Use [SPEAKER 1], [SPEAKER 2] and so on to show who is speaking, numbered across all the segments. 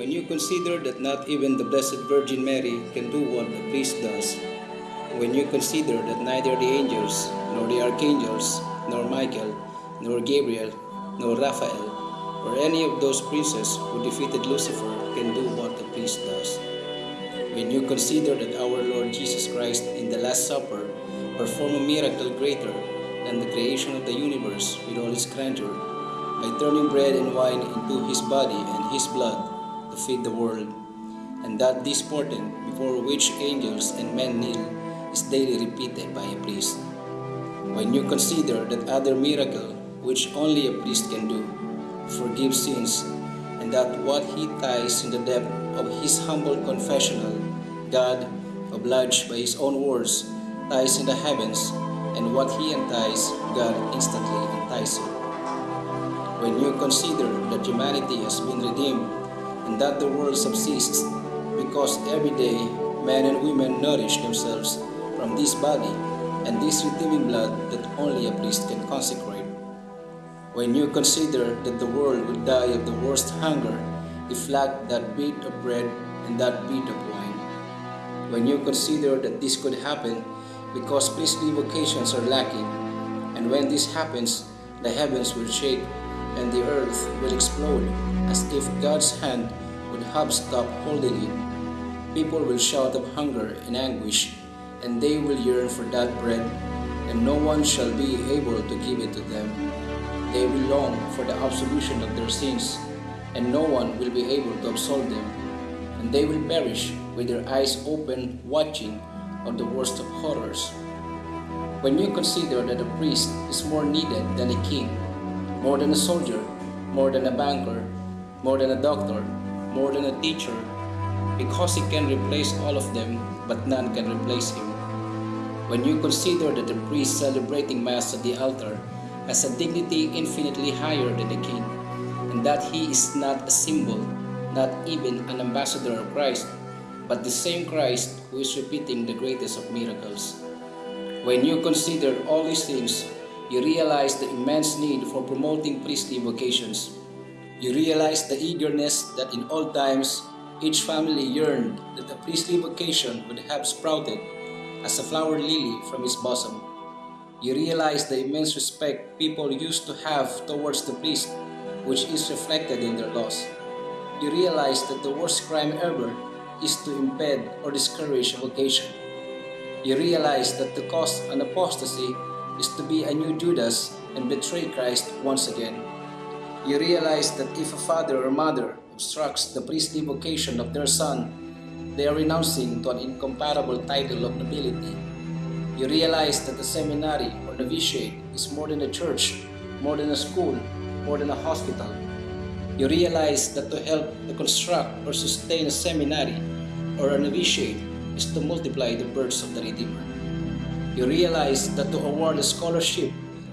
[SPEAKER 1] When you consider that not even the Blessed Virgin Mary can do what the priest does, when you consider that neither the angels, nor the archangels, nor Michael, nor Gabriel, nor Raphael, or any of those princes who defeated Lucifer can do what the priest does, when you consider that our Lord Jesus Christ in the Last Supper performed a miracle greater than the creation of the universe with all its grandeur, by turning bread and wine into his body and his blood to feed the world, and that this portent before which angels and men kneel is daily repeated by a priest. When you consider that other miracle which only a priest can do, forgive sins, and that what he ties in the depth of his humble confessional, God, obliged by his own words, ties in the heavens, and what he unties, God instantly unties it. When you consider that humanity has been redeemed that the world subsists because every day men and women nourish themselves from this body and this redeeming blood that only a priest can consecrate. When you consider that the world would die of the worst hunger if lacked that bit of bread and that bit of wine. When you consider that this could happen because priestly vocations are lacking, and when this happens, the heavens will shake and the earth will explode as if God's hand would have stopped holding it. People will shout of hunger and anguish, and they will yearn for that bread, and no one shall be able to give it to them. They will long for the absolution of their sins, and no one will be able to absolve them. And they will perish with their eyes open, watching of the worst of horrors. When you consider that a priest is more needed than a king, more than a soldier, more than a banker, more than a doctor, more than a teacher, because he can replace all of them, but none can replace him. When you consider that the priest celebrating Mass at the altar has a dignity infinitely higher than the king, and that he is not a symbol, not even an ambassador of Christ, but the same Christ who is repeating the greatest of miracles. When you consider all these things, you realize the immense need for promoting priestly vocations. You realize the eagerness that in old times each family yearned that a priestly vocation would have sprouted as a flower lily from his bosom. You realize the immense respect people used to have towards the priest, which is reflected in their laws. You realize that the worst crime ever is to impede or discourage a vocation. You realize that the cause an apostasy is to be a new Judas and betray Christ once again. You realize that if a father or mother obstructs the priestly vocation of their son, they are renouncing to an incomparable title of nobility. You realize that the seminary or novitiate is more than a church, more than a school, more than a hospital. You realize that to help to construct or sustain a seminary or a novitiate is to multiply the births of the Redeemer. You realize that to award a scholarship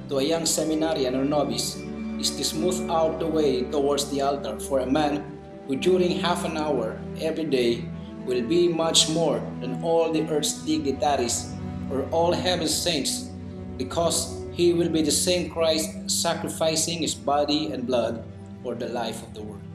[SPEAKER 1] to a young seminarian or novice is to smooth out the way towards the altar for a man who during half an hour every day will be much more than all the earth's dignitaries or all heaven's saints because he will be the same Christ sacrificing his body and blood for the life of the world.